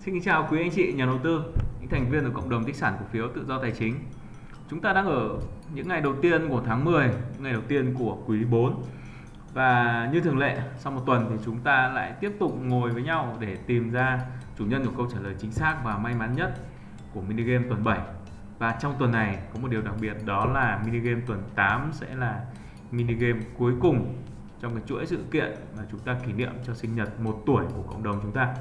Xin kính chào quý anh chị nhà đầu tư, những thành viên của cộng đồng tích sản cổ phiếu tự do tài chính. Chúng ta đang ở những ngày đầu tiên của tháng 10, những ngày đầu tiên của quý 4. Và như thường lệ, sau một tuần thì chúng ta lại tiếp tục ngồi với nhau để tìm ra chủ nhân của câu trả lời chính xác và may mắn nhất của mini game tuần 7. Và trong tuần này có một điều đặc biệt đó là mini game tuần 8 sẽ là mini game cuối cùng trong cái chuỗi sự kiện mà chúng ta kỷ niệm cho sinh nhật một tuổi của cộng đồng chúng ta.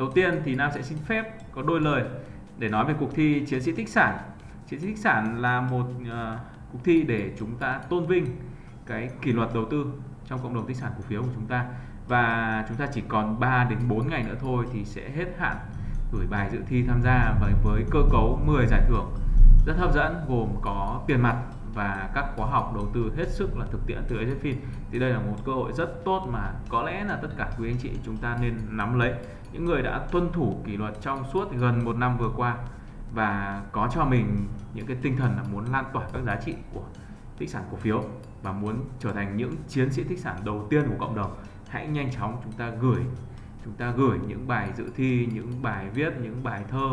Đầu tiên thì Nam sẽ xin phép có đôi lời để nói về cuộc thi Chiến sĩ tích sản. Chiến sĩ tích sản là một uh, cuộc thi để chúng ta tôn vinh cái kỷ luật đầu tư trong cộng đồng tích sản cổ phiếu của chúng ta và chúng ta chỉ còn 3 đến 4 ngày nữa thôi thì sẽ hết hạn gửi bài dự thi tham gia với với cơ cấu 10 giải thưởng rất hấp dẫn gồm có tiền mặt và các khóa học đầu tư hết sức là thực tiễn từ AZFIN thì đây là một cơ hội rất tốt mà có lẽ là tất cả quý anh chị chúng ta nên nắm lấy. Những người đã tuân thủ kỷ luật trong suốt gần một năm vừa qua và có cho mình những cái tinh thần là muốn lan tỏa các giá trị của tích sản cổ phiếu và muốn trở thành những chiến sĩ tích sản đầu tiên của cộng đồng, hãy nhanh chóng chúng ta gửi, chúng ta gửi những bài dự thi, những bài viết, những bài thơ,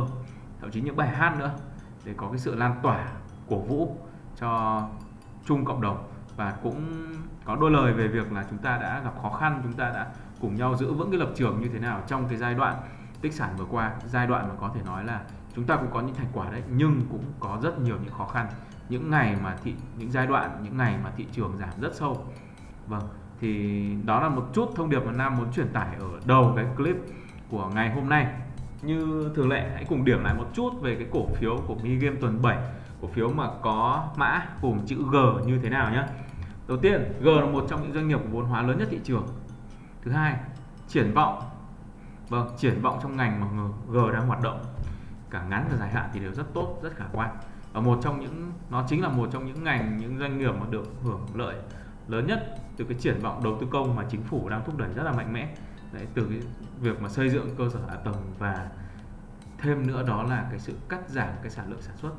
thậm chí những bài hát nữa để có cái sự lan tỏa cổ vũ cho chung cộng đồng và cũng có đôi lời về việc là chúng ta đã gặp khó khăn, chúng ta đã cùng nhau giữ vững cái lập trường như thế nào trong cái giai đoạn tích sản vừa qua. Giai đoạn mà có thể nói là chúng ta cũng có những thành quả đấy, nhưng cũng có rất nhiều những khó khăn. Những ngày mà thị, những giai đoạn, những ngày mà thị trường giảm rất sâu. Vâng thì đó là một chút thông điệp mà Nam muốn truyền tải ở đầu cái clip của ngày hôm nay. Như thường lệ, hãy cùng điểm lại một chút về cái cổ phiếu của Mi game tuần 7 cổ phiếu mà có mã cùng chữ G như thế nào nhé đầu tiên G là một trong những doanh nghiệp vốn hóa lớn nhất thị trường. Thứ hai triển vọng. Vâng triển vọng trong ngành mà G đang hoạt động. Cả ngắn và dài hạn thì đều rất tốt rất khả quan. Và một trong những nó chính là một trong những ngành những doanh nghiệp mà được hưởng lợi lớn nhất từ cái triển vọng đầu tư công mà chính phủ đang thúc đẩy rất là mạnh mẽ. Đấy, từ cái việc mà xây dựng cơ sở hạ tầng và thêm nữa đó là cái sự cắt giảm cái sản lượng sản xuất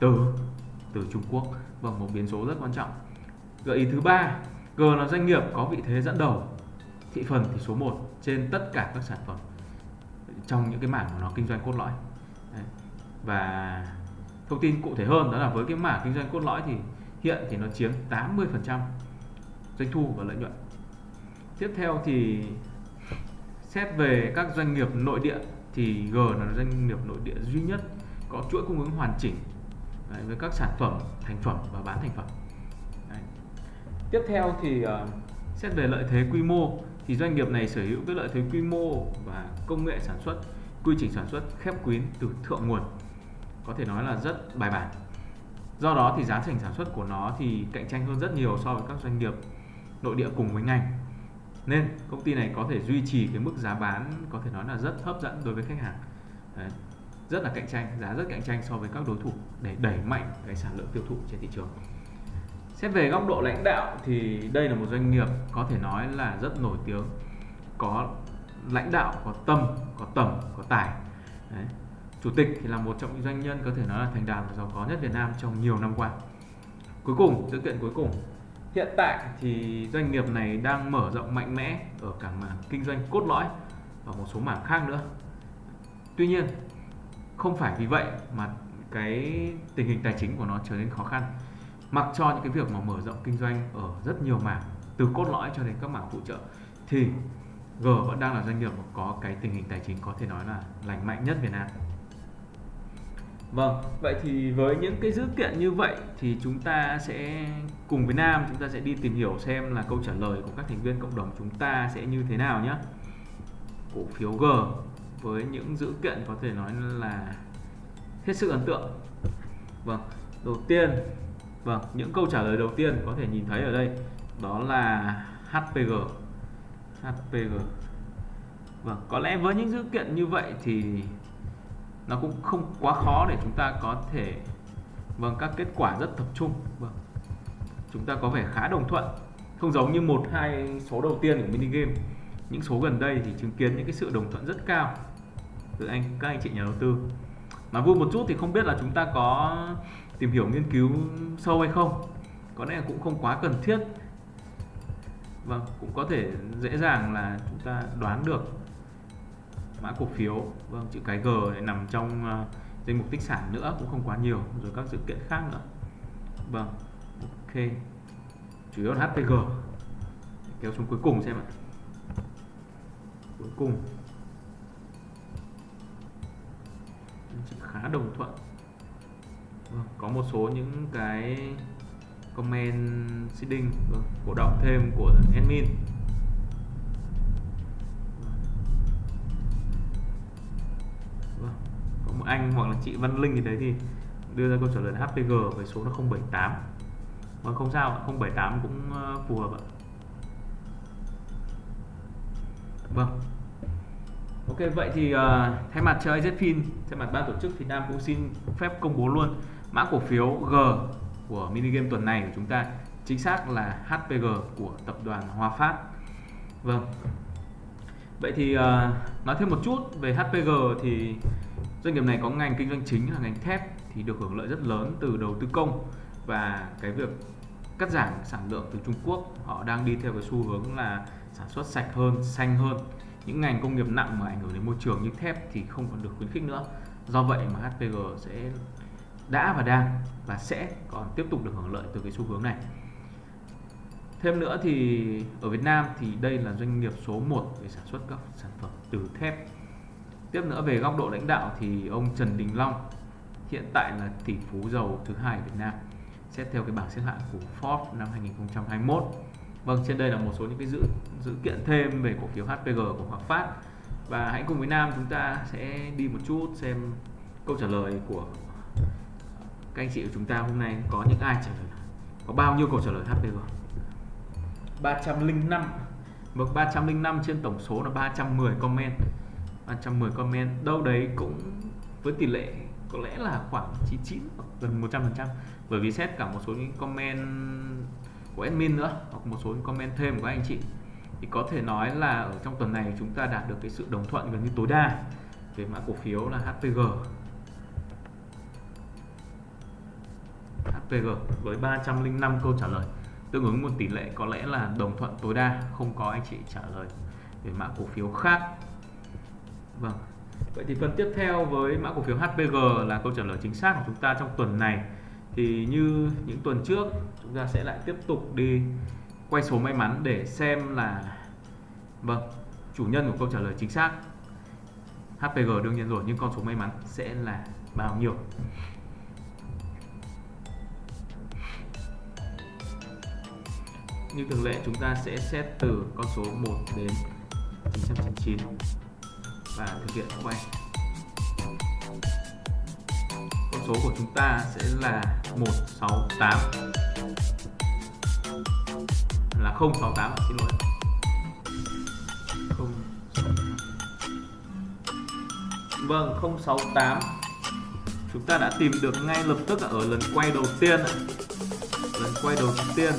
từ từ Trung Quốc. Vâng một biến số rất quan trọng. Gợi ý thứ ba, G là doanh nghiệp có vị thế dẫn đầu thị phần thì số 1 trên tất cả các sản phẩm trong những cái mảng mà nó kinh doanh cốt lõi. Đấy. và thông tin cụ thể hơn đó là với cái mảng kinh doanh cốt lõi thì hiện thì nó chiếm 80% doanh thu và lợi nhuận. Tiếp theo thì xét về các doanh nghiệp nội địa thì G là doanh nghiệp nội địa duy nhất có chuỗi cung ứng hoàn chỉnh đấy, với các sản phẩm thành phẩm và bán thành phẩm đấy. tiếp theo thì uh, xét về lợi thế quy mô thì doanh nghiệp này sở hữu cái lợi thế quy mô và công nghệ sản xuất quy trình sản xuất khép kín từ thượng nguồn có thể nói là rất bài bản do đó thì giá thành sản xuất của nó thì cạnh tranh hơn rất nhiều so với các doanh nghiệp nội địa cùng với ngành nên công ty này có thể duy trì cái mức giá bán có thể nói là rất hấp dẫn đối với khách hàng Đấy rất là cạnh tranh, giá rất cạnh tranh so với các đối thủ để đẩy mạnh cái sản lượng tiêu thụ trên thị trường. Xét về góc độ lãnh đạo thì đây là một doanh nghiệp có thể nói là rất nổi tiếng, có lãnh đạo, có tâm, có tầm, có tài. Đấy. chủ tịch thì là một trong những doanh nhân có thể nói là thành đạt và giàu có nhất Việt Nam trong nhiều năm qua. Cuối cùng, sự kiện cuối cùng. Hiện tại thì doanh nghiệp này đang mở rộng mạnh mẽ ở cả mảng kinh doanh cốt lõi và một số mảng khác nữa. Tuy nhiên không phải vì vậy mà cái tình hình tài chính của nó trở nên khó khăn. Mặc cho những cái việc mà mở rộng kinh doanh ở rất nhiều mảng từ cốt lõi cho đến các mảng phụ trợ thì G vẫn đang là doanh nghiệp có cái tình hình tài chính có thể nói là lành mạnh nhất Việt Nam. Vâng, vậy thì với những cái dữ kiện như vậy thì chúng ta sẽ cùng với Nam chúng ta sẽ đi tìm hiểu xem là câu trả lời của các thành viên cộng đồng chúng ta sẽ như thế nào nhé. Cổ phiếu G với những dữ kiện có thể nói là hết sức ấn tượng. Vâng, đầu tiên, vâng, những câu trả lời đầu tiên có thể nhìn thấy ở đây đó là HPG. HPG. Vâng, có lẽ với những dữ kiện như vậy thì nó cũng không quá khó để chúng ta có thể vâng các kết quả rất tập trung vâng chúng ta có vẻ khá đồng thuận không giống như một hai số đầu tiên của mini game những số gần đây thì chứng kiến những cái sự đồng thuận rất cao từ anh, các anh chị nhà đầu tư. Mà vui một chút thì không biết là chúng ta có tìm hiểu nghiên cứu sâu hay không. Có lẽ cũng không quá cần thiết. Và cũng có thể dễ dàng là chúng ta đoán được mã cổ phiếu. Vâng chữ cái G này nằm trong ờ, danh mục tích sản nữa, cũng không quá nhiều. Rồi các sự kiện khác nữa. Vâng ok. Chủ yếu là HPG kéo xuống cuối cùng xem ạ. Cuối cùng. Khá đồng thuận. Vâng, có một số những cái comment seeding vâng, cổ động thêm của admin. Vâng, có một anh hoặc là chị Văn Linh thì đấy thì đưa ra câu trả lời HPG với số là 078 mà không sao 078 cũng ờ, phù hợp ạ vâng Ok vậy thì uh, thay mặt cho IZFIN, thay mặt ban tổ chức thì Nam cũng xin phép công bố luôn mã cổ phiếu G của mini game tuần này của chúng ta chính xác là HPG của tập đoàn Hòa Phát. Vâng. Vậy thì uh, nói thêm một chút về HPG thì doanh nghiệp này có ngành kinh doanh chính là ngành thép thì được hưởng lợi rất lớn từ đầu tư công và cái việc cắt giảm sản lượng từ Trung Quốc họ đang đi theo cái xu hướng là sản xuất sạch hơn, xanh hơn những ngành công nghiệp nặng mà ảnh hưởng đến môi trường như thép thì không còn được khuyến khích nữa. Do vậy mà HPG sẽ đã và đang và sẽ còn tiếp tục được hưởng lợi từ cái xu hướng này. Thêm nữa thì ở Việt Nam thì đây là doanh nghiệp số 1 về sản xuất các sản phẩm từ thép. Tiếp nữa về góc độ lãnh đạo thì ông Trần Đình Long hiện tại là tỷ phú giàu thứ hai Việt Nam, xét theo cái bảng xếp hạng của Forbes năm 2021 Vâng, trên đây là một số những cái dữ dữ kiện thêm về cổ phiếu HPG của Hòa Phát. Và hãy cùng với Nam chúng ta sẽ đi một chút xem câu trả lời của các anh chị của chúng ta hôm nay có những ai trả lời có bao nhiêu câu trả lời HPG 305 mực 305 trên tổng số là 310 comment. 310 comment đâu đấy cũng với tỷ lệ có lẽ là khoảng 99 gần 100% bởi vì xét cả một số những comment của admin nữa, hoặc một số comment thêm của anh chị. Thì có thể nói là ở trong tuần này chúng ta đạt được cái sự đồng thuận gần như tối đa về mã cổ phiếu là HPG HPG với 305 câu trả lời, tương ứng một tỷ lệ có lẽ là đồng thuận tối đa, không có anh chị trả lời về mã cổ phiếu khác. Vâng. Vậy thì phần tiếp theo với mã cổ phiếu HPG là câu trả lời chính xác của chúng ta trong tuần này thì như những tuần trước, chúng ta sẽ lại tiếp tục đi quay số may mắn để xem là vâng chủ nhân của câu trả lời chính xác. HPG đương nhiên rồi, nhưng con số may mắn sẽ là bao nhiêu? Như thường lệ, chúng ta sẽ xét từ con số 1 đến 999 và thực hiện quay. Số của chúng ta sẽ là 168 là 068 xin lỗi. 0, Vâng 068 chúng ta đã tìm được ngay lập tức ở lần quay đầu tiên lần quay đầu tiên.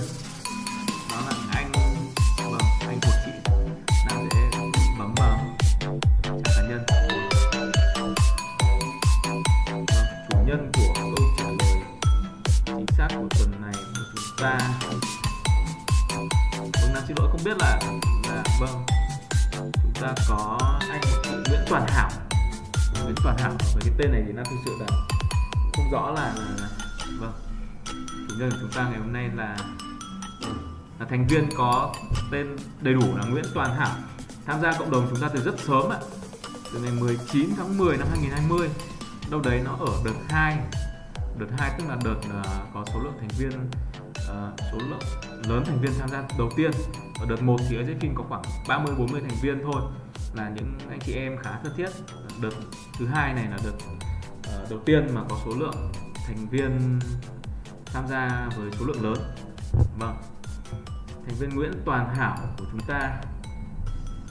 Cuộc tuần này của chúng ta. Hôm nay sư đội không biết là là vâng. Chúng ta có anh Nguyễn Toàn Thảo. Nguyễn Toàn Thảo với cái tên này thì nam thực sự là không rõ là, là, là vâng chủ nhân của chúng ta ngày hôm nay là là thành viên có tên đầy đủ là Nguyễn Toàn Hảo tham gia cộng đồng chúng ta từ rất sớm ạ từ ngày 19 tháng 10 năm 2020 đâu đấy nó ở đợt 2 đợt 2 tức là đợt uh, có số lượng thành viên uh, số lượng lớn thành viên tham gia đầu tiên. Ở đợt 1 thì ở có khoảng 30 40 thành viên thôi là những anh chị em khá thân thiết. Đợt thứ hai này là đợt uh, đầu tiên mà có số lượng thành viên tham gia với số lượng lớn. Vâng. Thành viên Nguyễn Toàn Hảo của chúng ta.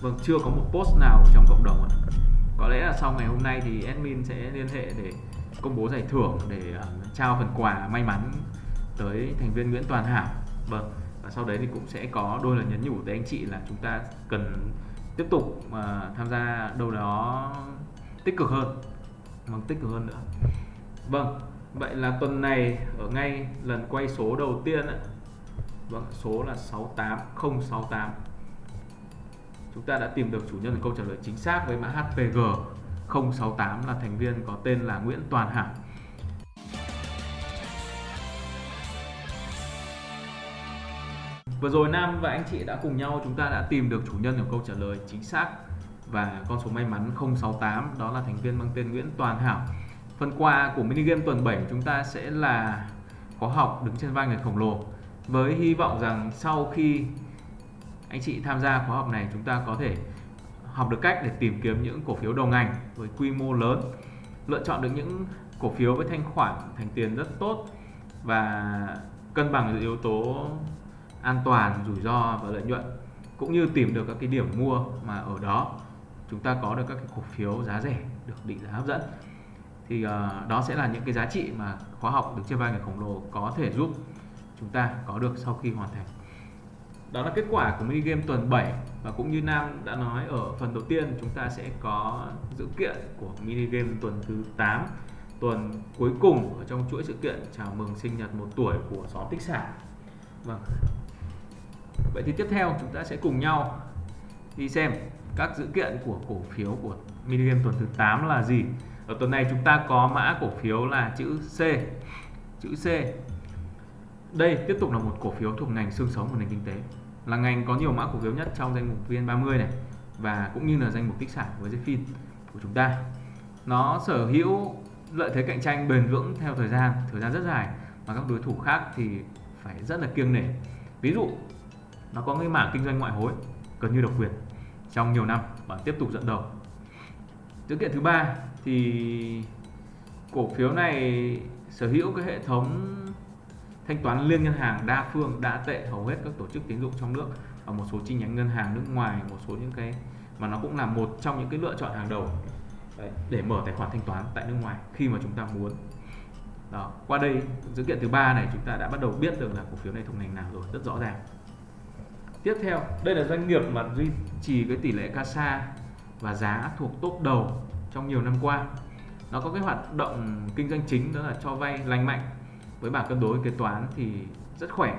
Vâng chưa có một post nào trong cộng đồng ạ có lẽ là sau ngày hôm nay thì admin sẽ liên hệ để công bố giải thưởng để uh, trao phần quà may mắn tới thành viên Nguyễn Toàn Hảo. Vâng và sau đấy thì cũng sẽ có đôi lời nhấn nhủ tới anh chị là chúng ta cần tiếp tục mà tham gia đâu đó tích cực hơn vâng tích cực hơn nữa. Vâng vậy là tuần này ở ngay lần quay số đầu tiên ạ. Vâng số là 68068 chúng ta đã tìm được chủ nhân của câu trả lời chính xác với mã HPG 068 là thành viên có tên là Nguyễn Toàn Hảo. Vừa rồi Nam và anh chị đã cùng nhau, chúng ta đã tìm được chủ nhân của câu trả lời chính xác và con số may mắn 068 đó là thành viên mang tên Nguyễn Toàn Hảo. Phần quà của mini game tuần 7 chúng ta sẽ là khóa học đứng trên vai người khổng lồ với hy vọng rằng sau khi anh chị tham gia khóa học này chúng ta có thể học được cách để tìm kiếm những cổ phiếu đầu ngành với quy mô lớn lựa chọn được những cổ phiếu với thanh khoản thành tiền rất tốt và cân bằng yếu tố an toàn rủi ro và lợi nhuận cũng như tìm được các cái điểm mua mà ở đó chúng ta có được các cái cổ phiếu giá rẻ được định giá hấp dẫn. Thì uh, đó sẽ là những cái giá trị mà khóa học được chia vai người khổng lồ có thể giúp chúng ta có được sau khi hoàn thành đó là kết quả của mini game tuần 7 và cũng như Nam đã nói ở phần đầu tiên, chúng ta sẽ có dự kiện của mini game tuần thứ 8 tuần cuối cùng ở trong chuỗi sự kiện chào mừng sinh nhật một tuổi của xóm tích sản vâng. Vậy thì tiếp theo chúng ta sẽ cùng nhau đi xem các dự kiện của cổ phiếu của mini game tuần thứ 8 là gì. Ở tuần này chúng ta có mã cổ phiếu là chữ C chữ C. Đây tiếp tục là một cổ phiếu thuộc ngành xương sống của nền kinh tế là ngành có nhiều mã cổ phiếu nhất trong danh mục VN30 này và cũng như là danh mục tích sản với Zfin của chúng ta. Nó sở hữu lợi thế cạnh tranh bền vững theo thời gian thời gian rất dài mà các đối thủ khác thì phải rất là kiêng nể. Ví dụ, nó có cái mảng kinh doanh ngoại hối gần như độc quyền trong nhiều năm và tiếp tục dẫn đầu. Dữ kiện thứ ba thì cổ phiếu này sở hữu cái hệ thống thanh toán liên ngân hàng đa phương đa tệ hầu hết các tổ chức tín dụng trong nước và một số chi nhánh ngân hàng nước ngoài một số những cái mà nó cũng là một trong những cái lựa chọn hàng đầu Đấy, để mở tài khoản thanh toán tại nước ngoài khi mà chúng ta muốn. Đó qua đây dữ kiện thứ ba này chúng ta đã bắt đầu biết được là cổ phiếu này thuộc ngành nào rồi rất rõ ràng. Tiếp theo đây là doanh nghiệp mà duy trì cái tỷ lệ CASA và giá thuộc top đầu trong nhiều năm qua. Nó có cái hoạt động kinh doanh chính đó là cho vay lành mạnh với bảng cân đối kế toán thì rất khỏe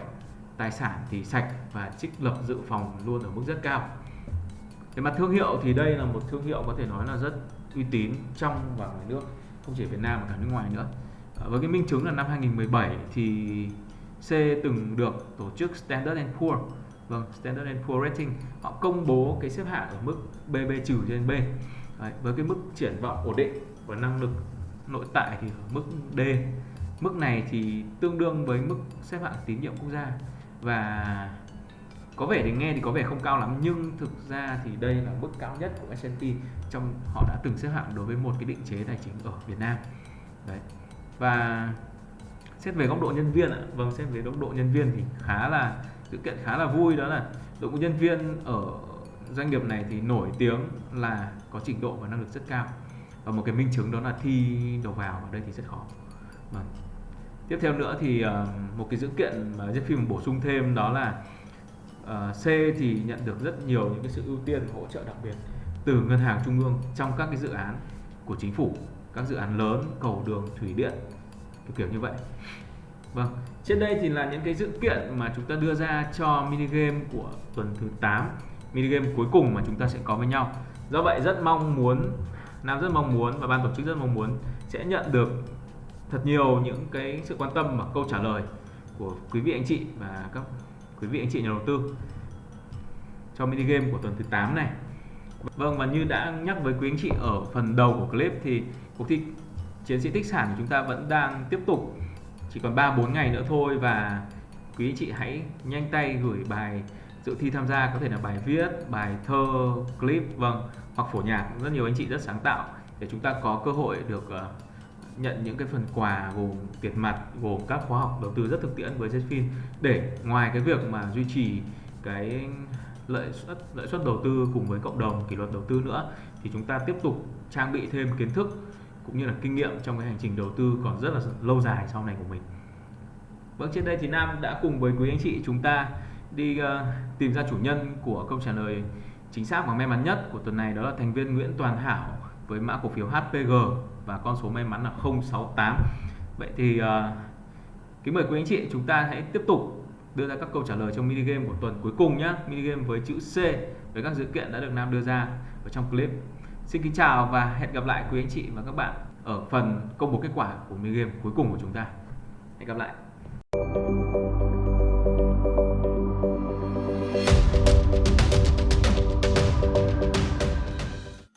tài sản thì sạch và trích lập dự phòng luôn ở mức rất cao. Về mặt thương hiệu thì đây là một thương hiệu có thể nói là rất uy tín trong và ngoài nước không chỉ Việt Nam mà cả nước ngoài nữa. À, với cái minh chứng là năm 2017 thì C từng được tổ chức Standard Poor, vâng Standard Poor Rating. Họ công bố cái xếp hạng ở mức BB trừ trên B. Đấy, với cái mức triển vọng ổn định và năng lực nội tại thì ở mức D mức này thì tương đương với mức xếp hạng tín nhiệm quốc gia. Và có vẻ thì nghe thì có vẻ không cao lắm, nhưng thực ra thì đây là mức cao nhất của S&P trong họ đã từng xếp hạng đối với một cái định chế tài chính ở Việt Nam. Đấy. Và xét về góc độ nhân viên ạ vâng xét về góc độ nhân viên thì khá là, sự kiện khá là vui, đó là đội ngũ nhân viên ở doanh nghiệp này thì nổi tiếng là có trình độ và năng lực rất cao. Và một cái minh chứng đó là thi đầu vào ở đây thì rất khó. Vâng tiếp theo nữa thì uh, một cái dữ kiện mà Jeff phim bổ sung thêm đó là uh, C thì nhận được rất nhiều những cái sự ưu tiên hỗ trợ đặc biệt từ ngân hàng trung ương trong các cái dự án của chính phủ các dự án lớn cầu đường thủy điện kiểu kiểu như vậy. Vâng trên đây thì là những cái dữ kiện mà chúng ta đưa ra cho mini game của tuần thứ 8 mini game cuối cùng mà chúng ta sẽ có với nhau. Do vậy rất mong muốn Nam rất mong muốn và ban tổ chức rất mong muốn sẽ nhận được thật nhiều những cái sự quan tâm và câu trả lời của quý vị anh chị và các quý vị anh chị nhà đầu tư cho mini game của tuần thứ 8 này. Vâng và như đã nhắc với quý anh chị ở phần đầu của clip thì cuộc thi chiến sĩ tích sản của chúng ta vẫn đang tiếp tục chỉ còn 3 4 ngày nữa thôi và quý anh chị hãy nhanh tay gửi bài dự thi tham gia có thể là bài viết, bài thơ, clip vâng hoặc phổ nhạc rất nhiều anh chị rất sáng tạo để chúng ta có cơ hội được uh, nhận những cái phần quà gồm tiền mặt gồm các khóa học đầu tư rất thực tiễn với Zfin để ngoài cái việc mà duy trì cái lợi suất lợi suất đầu tư cùng với cộng đồng kỷ luật đầu tư nữa thì chúng ta tiếp tục trang bị thêm kiến thức cũng như là kinh nghiệm trong cái hành trình đầu tư còn rất là lâu dài sau này của mình. Vâng trên đây thì Nam đã cùng với quý anh chị chúng ta đi uh, tìm ra chủ nhân của câu trả lời chính xác và may mắn nhất của tuần này đó là thành viên Nguyễn Toàn Hảo với mã cổ phiếu HPG và con số may mắn là 068 vậy thì uh, kính mời quý anh chị chúng ta hãy tiếp tục đưa ra các câu trả lời trong mini game của tuần cuối cùng nhé mini game với chữ C với các dữ kiện đã được Nam đưa ra ở trong clip. Xin kính chào và hẹn gặp lại quý anh chị và các bạn ở phần công bố kết quả của mini game cuối cùng của chúng ta. Hẹn gặp lại.